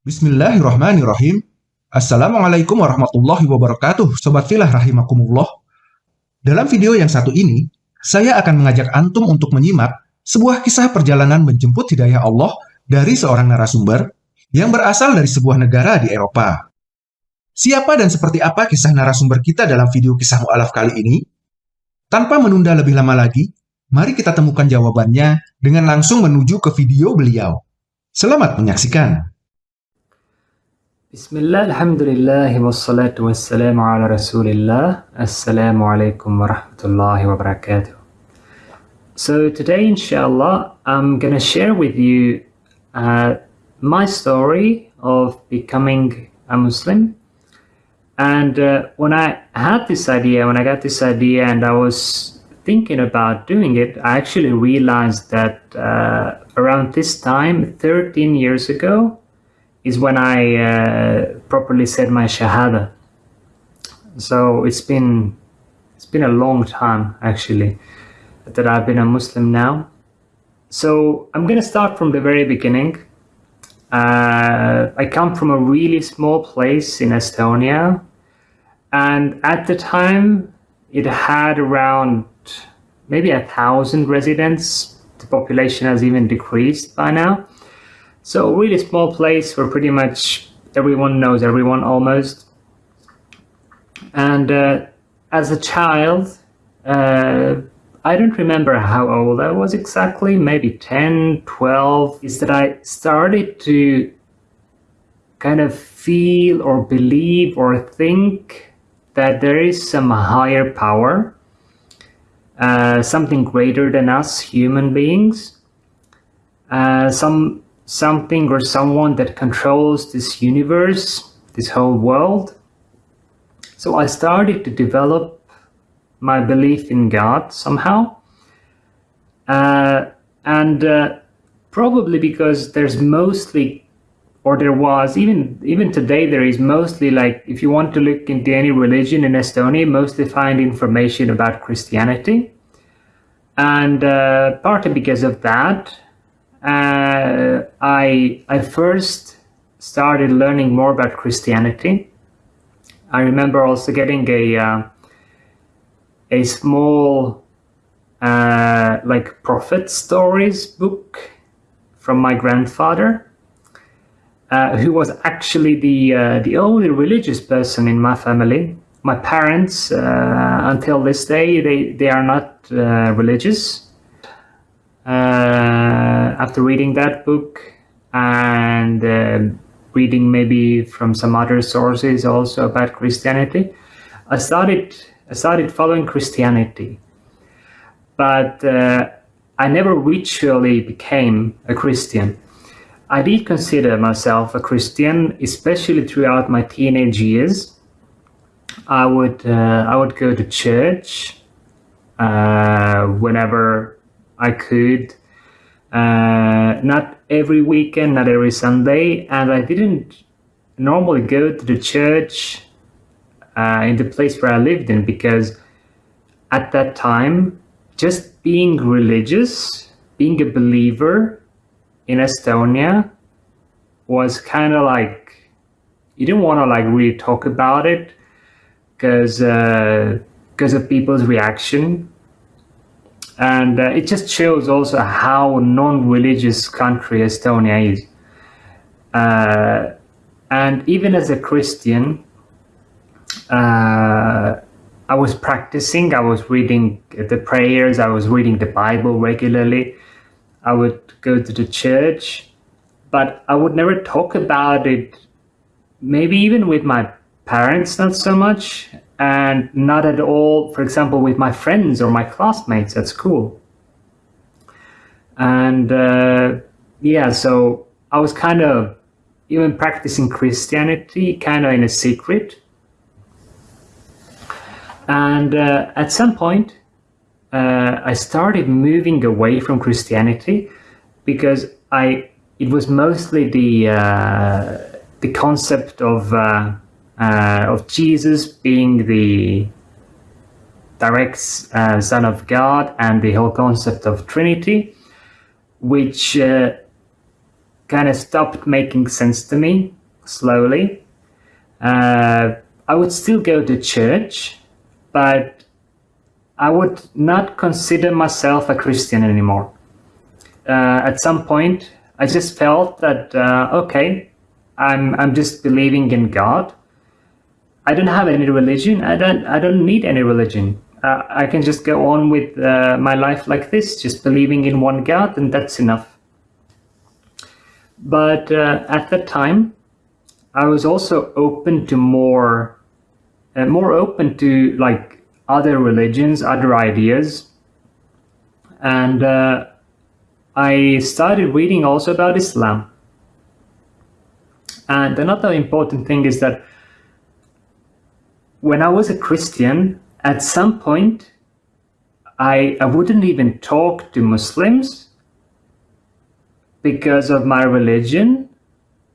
Bismillahirrahmanirrahim. Assalamualaikum warahmatullahi wabarakatuh, Sobat Filah Rahimakumullah. Dalam video yang satu ini, saya akan mengajak Antum untuk menyimak sebuah kisah perjalanan menjemput hidayah Allah dari seorang narasumber yang berasal dari sebuah negara di Eropa. Siapa dan seperti apa kisah narasumber kita dalam video kisah mu'alaf kali ini? Tanpa menunda lebih lama lagi, mari kita temukan jawabannya dengan langsung menuju ke video beliau. Selamat menyaksikan. Bismillah, alhamdulillah, wassalatu wassalamu ala rasulillah. Assalamu alaikum wa rahmatullahi wa barakatuh. So today, inshallah, I'm going to share with you uh, my story of becoming a Muslim. And uh, when I had this idea, when I got this idea and I was thinking about doing it, I actually realized that uh, around this time, 13 years ago, is when I uh, properly said my shahada. So it's been it's been a long time actually that I've been a Muslim now. So I'm gonna start from the very beginning. Uh, I come from a really small place in Estonia, and at the time it had around maybe a thousand residents. The population has even decreased by now. So really small place where pretty much everyone knows everyone almost. And uh, as a child, uh, I don't remember how old I was exactly, maybe 10, 12, is that I started to kind of feel or believe or think that there is some higher power, uh, something greater than us human beings, uh, some something or someone that controls this universe, this whole world. So I started to develop my belief in God somehow. Uh, and uh, probably because there's mostly or there was even even today there is mostly like if you want to look into any religion in Estonia mostly find information about Christianity and uh, partly because of that uh, I, I first started learning more about Christianity. I remember also getting a, uh, a small uh, like prophet stories book from my grandfather, uh, who was actually the, uh, the only religious person in my family. My parents, uh, until this day, they, they are not religious. Uh, after reading that book and uh, reading maybe from some other sources also about Christianity, I started I started following Christianity, but uh, I never ritually became a Christian. I did consider myself a Christian, especially throughout my teenage years. I would uh, I would go to church uh, whenever I could. Uh, not every weekend, not every Sunday, and I didn't normally go to the church uh, in the place where I lived in because at that time, just being religious, being a believer in Estonia was kind of like you didn't want to like really talk about it because because uh, of people's reaction and uh, it just shows also how non-religious country Estonia is. Uh, and even as a Christian, uh, I was practicing, I was reading the prayers, I was reading the Bible regularly. I would go to the church, but I would never talk about it, maybe even with my parents, not so much and not at all, for example, with my friends or my classmates at school. And uh, yeah, so I was kind of even practicing Christianity kind of in a secret. And uh, at some point, uh, I started moving away from Christianity because I it was mostly the uh, the concept of uh, of Jesus being the direct uh, Son of God and the whole concept of Trinity, which uh, kind of stopped making sense to me slowly. Uh, I would still go to church, but I would not consider myself a Christian anymore. Uh, at some point, I just felt that uh, okay, I'm I'm just believing in God. I don't have any religion. I don't I don't need any religion. Uh, I can just go on with uh, my life like this, just believing in one God, and that's enough. But uh, at that time, I was also open to more, uh, more open to like other religions, other ideas, and uh, I started reading also about Islam. And another important thing is that when I was a Christian, at some point, I, I wouldn't even talk to Muslims because of my religion,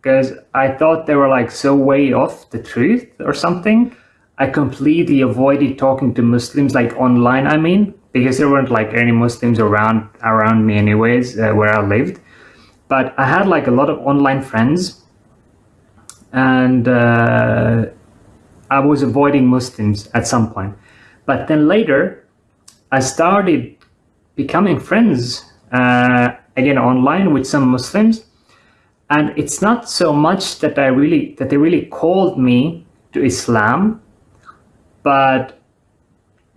because I thought they were like so way off the truth or something. I completely avoided talking to Muslims, like online, I mean, because there weren't like any Muslims around around me anyways, uh, where I lived. But I had like a lot of online friends and uh, I was avoiding Muslims at some point. But then later, I started becoming friends uh, again online with some Muslims, and it's not so much that I really that they really called me to Islam, but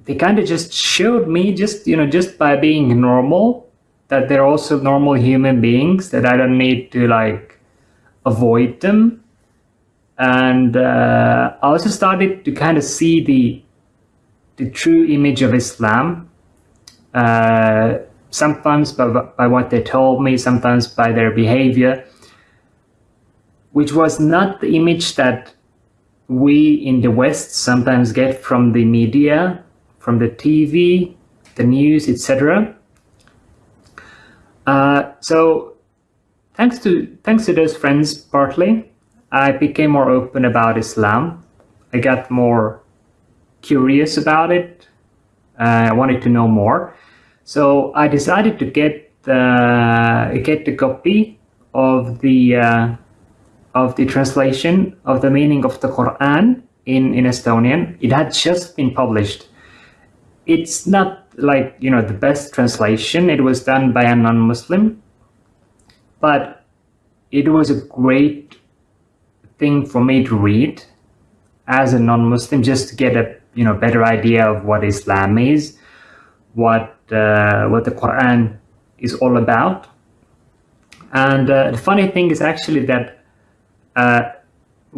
they kind of just showed me just you know just by being normal that they're also normal human beings that I don't need to like avoid them and uh, I also started to kind of see the the true image of Islam. Uh, sometimes by, by what they told me, sometimes by their behavior, which was not the image that we in the West sometimes get from the media, from the TV, the news, etc. Uh, so thanks to thanks to those friends partly, I became more open about Islam. I got more curious about it. Uh, I wanted to know more. So I decided to get the, get the copy of the uh, of the translation of the meaning of the Quran in, in Estonian. It had just been published. It's not like, you know, the best translation. It was done by a non-Muslim, but it was a great thing for me to read as a non-Muslim just to get a you know better idea of what Islam is, what uh, what the Quran is all about. And uh, the funny thing is actually that uh,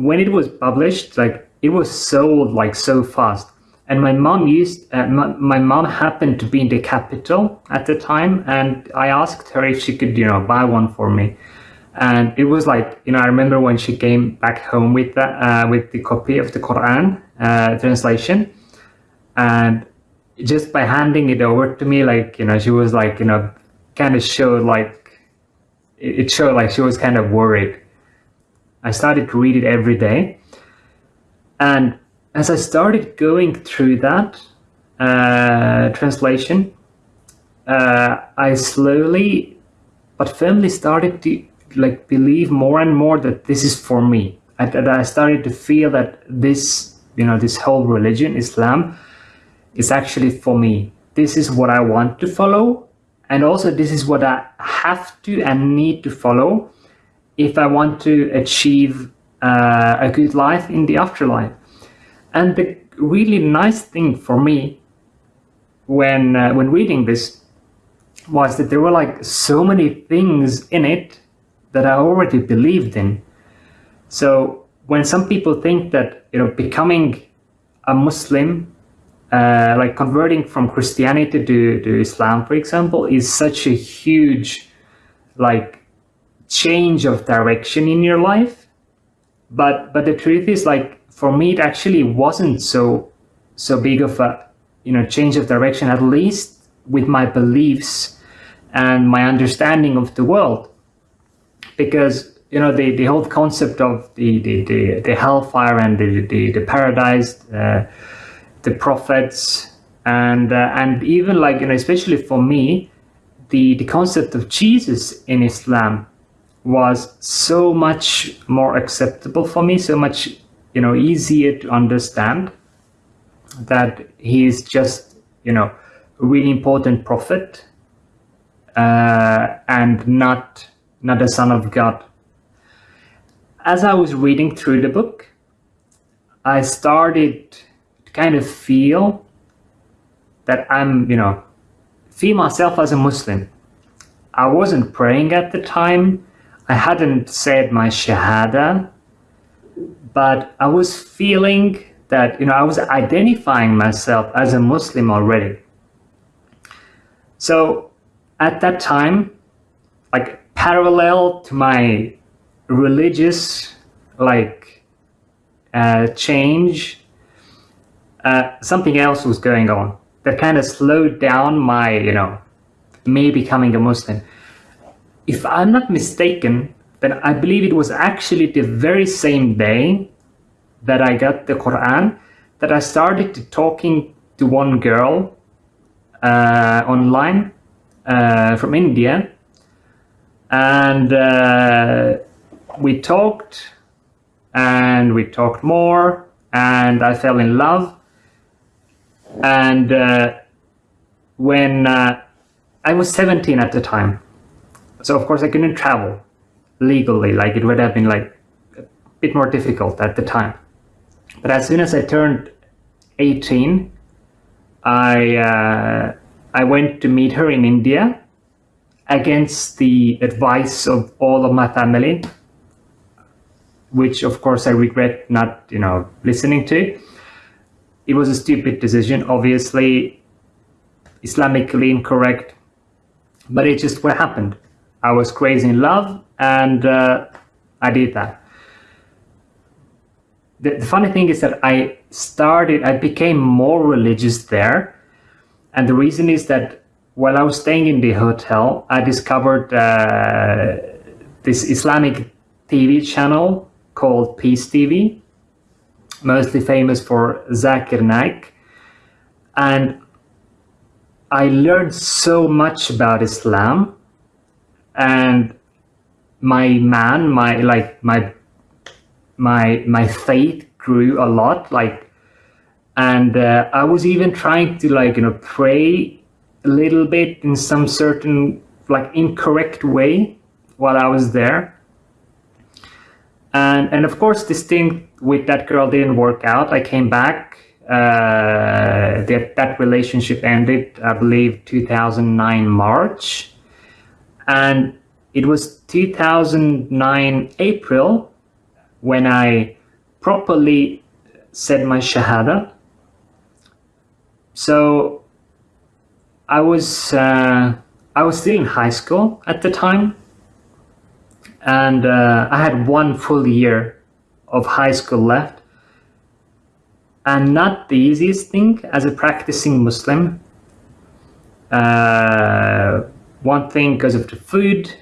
when it was published, like it was sold like so fast. And my mom used uh, my, my mom happened to be in the capital at the time, and I asked her if she could you know buy one for me and it was like you know i remember when she came back home with that uh, with the copy of the quran uh, translation. And just by handing it over to me like you know she was like you know kind of showed like it showed like she was kind of worried. I started to read it every day. And as i started going through that uh, translation uh, i slowly but firmly started to like believe more and more that this is for me. I, that I started to feel that this, you know, this whole religion, Islam, is actually for me. This is what I want to follow. And also this is what I have to and need to follow if I want to achieve uh, a good life in the afterlife. And the really nice thing for me when uh, when reading this was that there were like so many things in it that I already believed in. So when some people think that you know becoming a Muslim, uh, like converting from Christianity to, to Islam, for example, is such a huge like change of direction in your life. But but the truth is like for me it actually wasn't so so big of a you know change of direction at least with my beliefs and my understanding of the world because you know the, the whole concept of the, the, the, the hellfire and the, the, the paradise, uh, the prophets, and uh, and even like you know especially for me, the the concept of Jesus in Islam was so much more acceptable for me, so much you know easier to understand that he is just you know a really important prophet uh, and not not a son of God. As I was reading through the book, I started to kind of feel that I'm you know feel myself as a Muslim. I wasn't praying at the time. I hadn't said my Shahada, but I was feeling that, you know, I was identifying myself as a Muslim already. So at that time, like parallel to my religious, like, uh, change, uh, something else was going on that kind of slowed down my, you know, me becoming a Muslim. If I'm not mistaken, then I believe it was actually the very same day that I got the Quran that I started talking to one girl uh, online uh, from India, and uh, we talked, and we talked more, and I fell in love, and uh, when uh, I was 17 at the time. So of course I couldn't travel legally, like it would have been like a bit more difficult at the time. But as soon as I turned 18, I, uh, I went to meet her in India against the advice of all of my family, which of course I regret not, you know, listening to. It was a stupid decision, obviously Islamically incorrect, but it's just what happened. I was crazy in love and uh, I did that. The, the, funny thing is that I started, I became more religious there. And the reason is that while I was staying in the hotel, I discovered uh, this Islamic TV channel called Peace TV, mostly famous for Zakir Naik. And I learned so much about Islam and my man my like my my my faith grew a lot like and uh, i was even trying to like you know pray a little bit in some certain like incorrect way while i was there. And and of course this thing with that girl didn't work out. I came back uh, that that relationship ended i believe 2009 march. And it was 2009 April when I properly said my Shahada. So I was uh, I was still in high school at the time, and uh, I had one full year of high school left, and not the easiest thing as a practicing Muslim. Uh, one thing because of the food.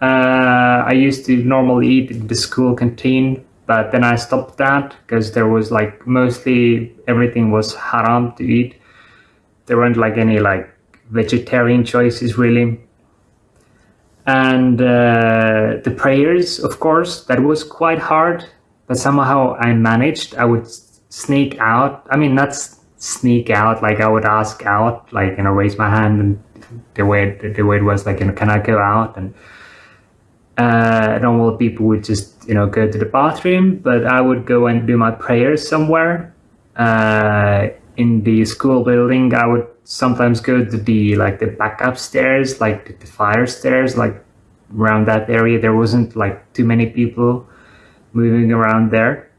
Uh, I used to normally eat in the school canteen, but then I stopped that because there was like mostly everything was haram to eat. There weren't like any like vegetarian choices really. And uh, the prayers, of course, that was quite hard, but somehow I managed. I would sneak out. I mean, not sneak out, like I would ask out, like, you know, raise my hand and the way the way it was like, you know, can I go out? And uh, normal people would just you know go to the bathroom, but I would go and do my prayers somewhere uh, in the school building. I would sometimes go to the like the backup stairs, like the, the fire stairs, like around that area. There wasn't like too many people moving around there.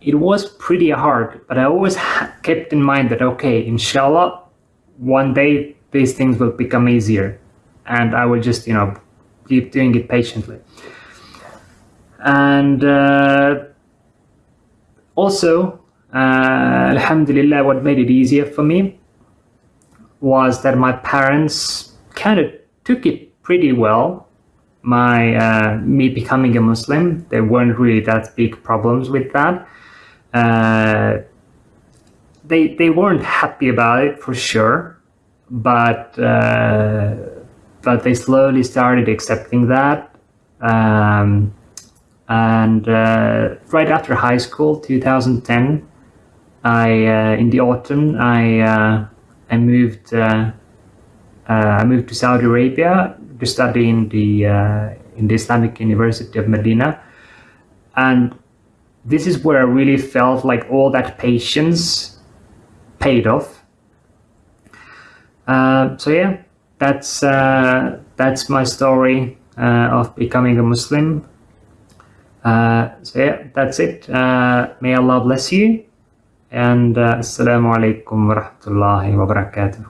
It was pretty hard, but I always kept in mind that okay, inshallah, one day these things will become easier and I will just, you know, keep doing it patiently. And uh, also, uh, Alhamdulillah, what made it easier for me was that my parents kind of took it pretty well. My uh, me becoming a Muslim, there weren't really that big problems with that. Uh, they they weren't happy about it for sure, but uh, but they slowly started accepting that Um, and uh, right after high school, 2010, I uh, in the autumn I uh, I moved uh, uh, I moved to Saudi Arabia to study in the uh, in the Islamic University of Medina, and this is where I really felt like all that patience paid off. Uh, so yeah, that's that's my story of becoming a Muslim. So yeah, that's it. May Allah bless you, and uh, Assalamu alaikum warahmatullahi wabarakatuh.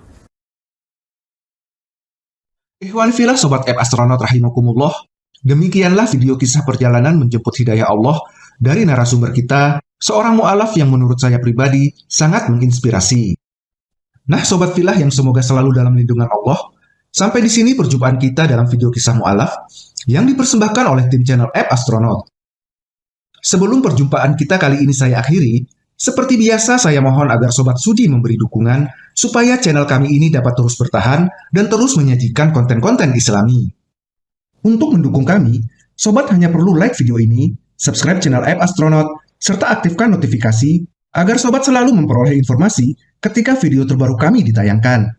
Ikhwan filah Sobat App Astronaut Rahimakumullah, demikianlah video kisah perjalanan menjemput hidayah Allah dari narasumber kita, seorang mu'alaf yang menurut saya pribadi sangat menginspirasi. Nah Sobat filah yang semoga selalu dalam lindungan Allah, sampai di sini perjumpaan kita dalam video kisah mu'alaf yang dipersembahkan oleh tim channel App Astronaut. Sebelum perjumpaan kita kali ini saya akhiri, seperti biasa saya mohon agar Sobat Sudi memberi dukungan supaya channel kami ini dapat terus bertahan dan terus menyajikan konten-konten islami. Untuk mendukung kami, Sobat hanya perlu like video ini, subscribe channel App Astronaut, serta aktifkan notifikasi agar Sobat selalu memperoleh informasi ketika video terbaru kami ditayangkan.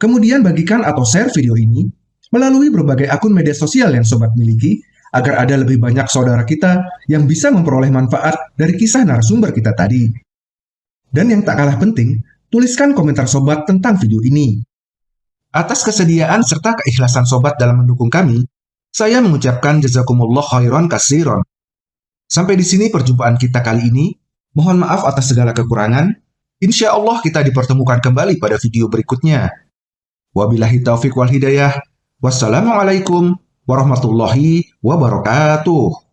Kemudian bagikan atau share video ini melalui berbagai akun media sosial yang Sobat miliki agar ada lebih banyak saudara kita yang bisa memperoleh manfaat dari kisah narasumber kita tadi. Dan yang tak kalah penting, tuliskan komentar sobat tentang video ini. Atas kesediaan serta keikhlasan sobat dalam mendukung kami, saya mengucapkan jazakumullah khairan kasiron. Sampai di sini perjumpaan kita kali ini. Mohon maaf atas segala kekurangan. Insya Allah kita dipertemukan kembali pada video berikutnya. Wabillahi taufiq wal hidayah. Wassalamualaikum warahmatullahi wabarakatuh.